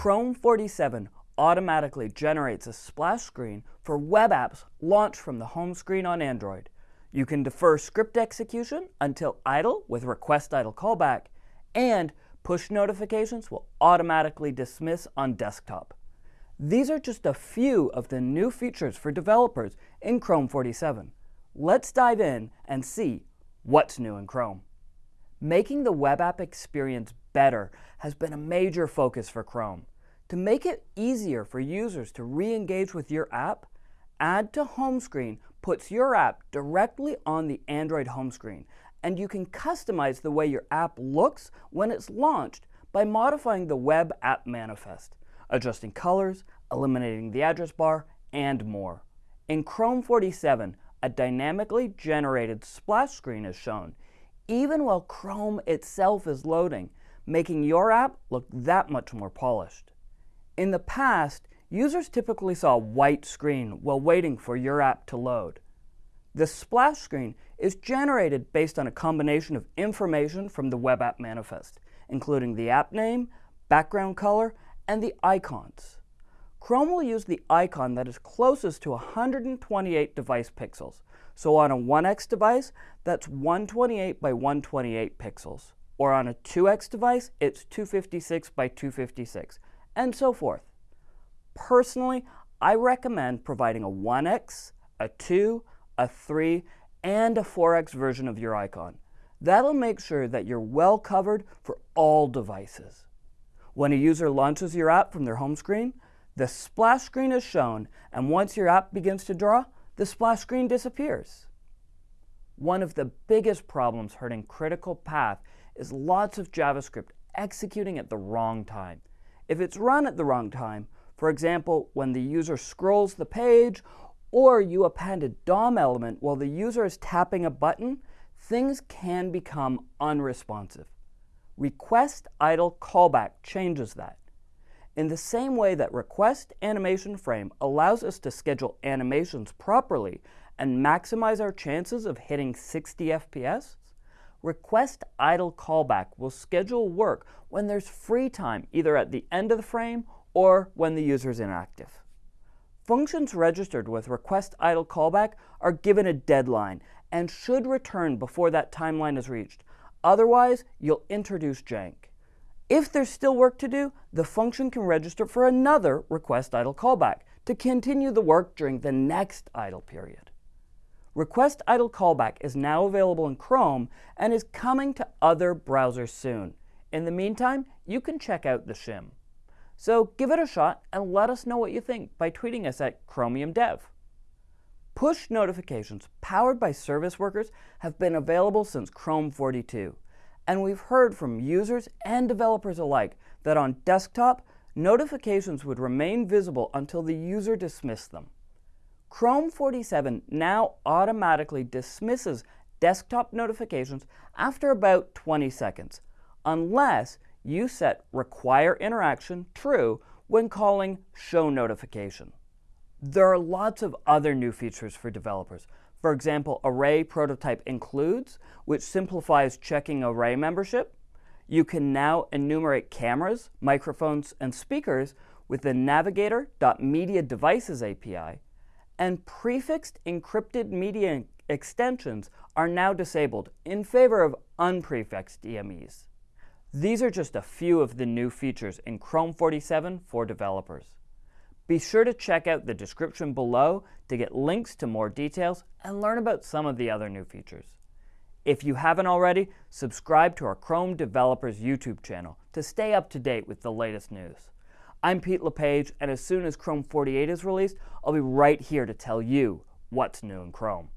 Chrome 47 automatically generates a splash screen for web apps launched from the home screen on Android. You can defer script execution until idle with request idle callback, and push notifications will automatically dismiss on desktop. These are just a few of the new features for developers in Chrome 47. Let's dive in and see what's new in Chrome. Making the web app experience better has been a major focus for Chrome. To make it easier for users to re-engage with your app, Add to Home Screen puts your app directly on the Android home screen, and you can customize the way your app looks when it's launched by modifying the web app manifest, adjusting colors, eliminating the address bar, and more. In Chrome 47, a dynamically generated splash screen is shown, even while Chrome itself is loading, making your app look that much more polished. In the past, users typically saw a white screen while waiting for your app to load. The splash screen is generated based on a combination of information from the web app manifest, including the app name, background color, and the icons. Chrome will use the icon that is closest to 128 device pixels. So on a 1x device, that's 128 by 128 pixels. Or on a 2x device, it's 256 by 256, and so forth. Personally, I recommend providing a 1x, a 2, a 3, and a 4x version of your icon. That'll make sure that you're well covered for all devices. When a user launches your app from their home screen, the splash screen is shown, and once your app begins to draw, the splash screen disappears. One of the biggest problems hurting critical path is lots of JavaScript executing at the wrong time. If it's run at the wrong time, for example, when the user scrolls the page or you append a DOM element while the user is tapping a button, things can become unresponsive. Request idle callback changes that. In the same way that request animation frame allows us to schedule animations properly and maximize our chances of hitting 60 FPS, request idle callback will schedule work when there's free time either at the end of the frame or when the user is inactive. Functions registered with request idle callback are given a deadline and should return before that timeline is reached. Otherwise, you'll introduce jank. If there's still work to do, the function can register for another request idle callback to continue the work during the next idle period. Request idle callback is now available in Chrome and is coming to other browsers soon. In the meantime, you can check out the shim. So give it a shot and let us know what you think by tweeting us at Chromium Dev. Push notifications powered by service workers have been available since Chrome 42, and we've heard from users and developers alike that on desktop, notifications would remain visible until the user dismissed them. Chrome 47 now automatically dismisses desktop notifications after about 20 seconds, unless you set require interaction true when calling show notification. There are lots of other new features for developers. For example, Array Prototype Includes, which simplifies checking Array membership. You can now enumerate cameras, microphones, and speakers with the Navigator.media devices API, and prefixed encrypted media extensions are now disabled in favor of unprefixed EMEs. These are just a few of the new features in Chrome 47 for developers. Be sure to check out the description below to get links to more details and learn about some of the other new features. If you haven't already, subscribe to our Chrome Developers YouTube channel to stay up to date with the latest news. I'm Pete LePage, and as soon as Chrome 48 is released, I'll be right here to tell you what's new in Chrome.